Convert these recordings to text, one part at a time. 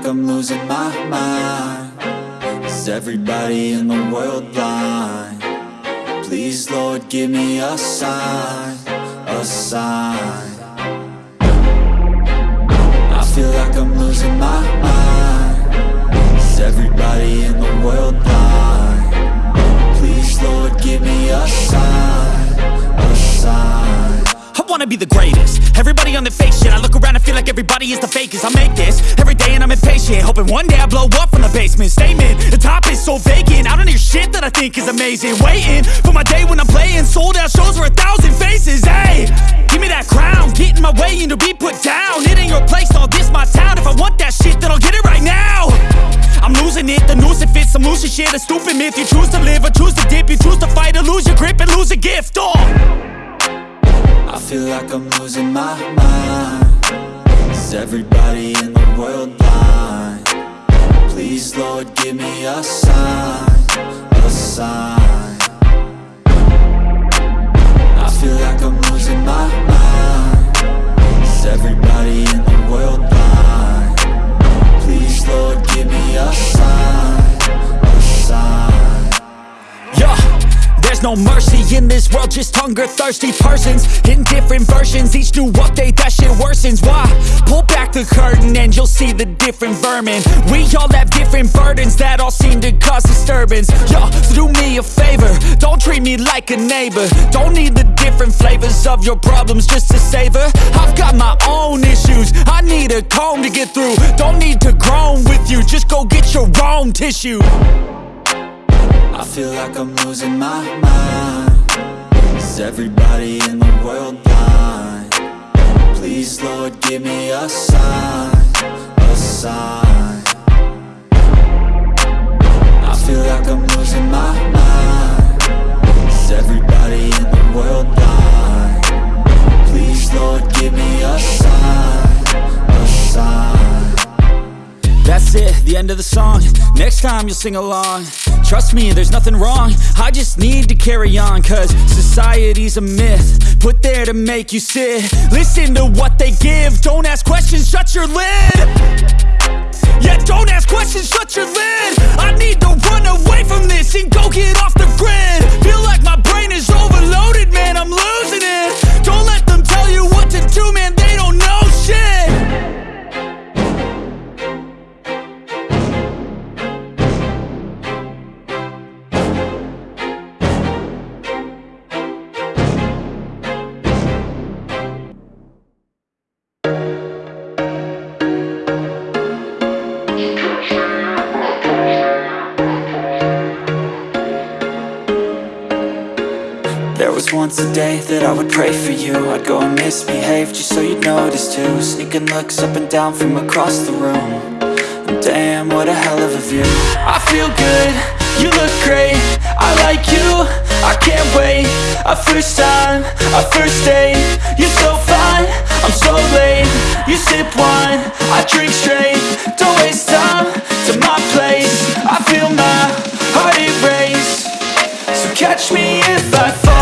like I'm losing my mind Is everybody in the world blind? Please, Lord, give me a sign A sign I feel like I'm losing my mind Is everybody in the world blind? Please, Lord, give me a sign A sign wanna be the greatest. Everybody on the fake shit I look around and feel like everybody is the fakest. I make this every day and I'm impatient Hoping one day I blow up from the basement. Statement, the top is so vacant. I don't hear shit that I think is amazing. Waiting for my day when I'm playing Sold out shows for a thousand faces. Hey, give me that crown. Get in my way and to be put down. It ain't your place, all this my town. If I want that shit then I'll get it right now. I'm losing it, the noose it fits I'm losing shit, a stupid myth You choose to live or choose to dip. You choose to fight or lose your grip and lose a gift. Oh I feel like I'm losing my mind Is everybody in the world blind? Please, Lord, give me a sign A sign I feel like I'm losing my mind Is everybody in the world blind? Please, Lord, give me a sign there's no mercy in this world, just hunger thirsty persons in different versions. Each new update, that shit worsens. Why? Pull back the curtain and you'll see the different vermin. We all have different burdens that all seem to cause disturbance. Yo, so do me a favor, don't treat me like a neighbor. Don't need the different flavors of your problems just to savor. I've got my own issues, I need a comb to get through. Don't need to groan with you, just go get your own tissue. I feel like I'm losing my mind. Is everybody in the world blind? Please, Lord, give me a sign A sign. I feel like I'm losing my mind. Is everybody in the world blind? Please, Lord, give me a sign A sign. That's it, the end of the song. Next time you'll sing along Trust me, there's nothing wrong. I just need to carry on Cause society's a myth Put there to make you sit. Listen to what they give. Don't ask questions, shut your lid. Yeah, don't ask questions, shut your lid. I need to run away from this And go get off the grid. Feel like my brain is overloaded, man I'm losing it. Don't let them tell you what to do, man They don't know shit once a day that I would pray for you. I'd go and misbehave just so you'd notice too. Sneaking looks up and down from across the room. And damn, what a hell of a view. I feel good, you look great. I like you, I can't wait. A first time, a first date. You're so fine, I'm so late. You sip wine, I drink straight. Don't waste time to my place. I feel my heart erase So catch me if I fall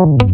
Um.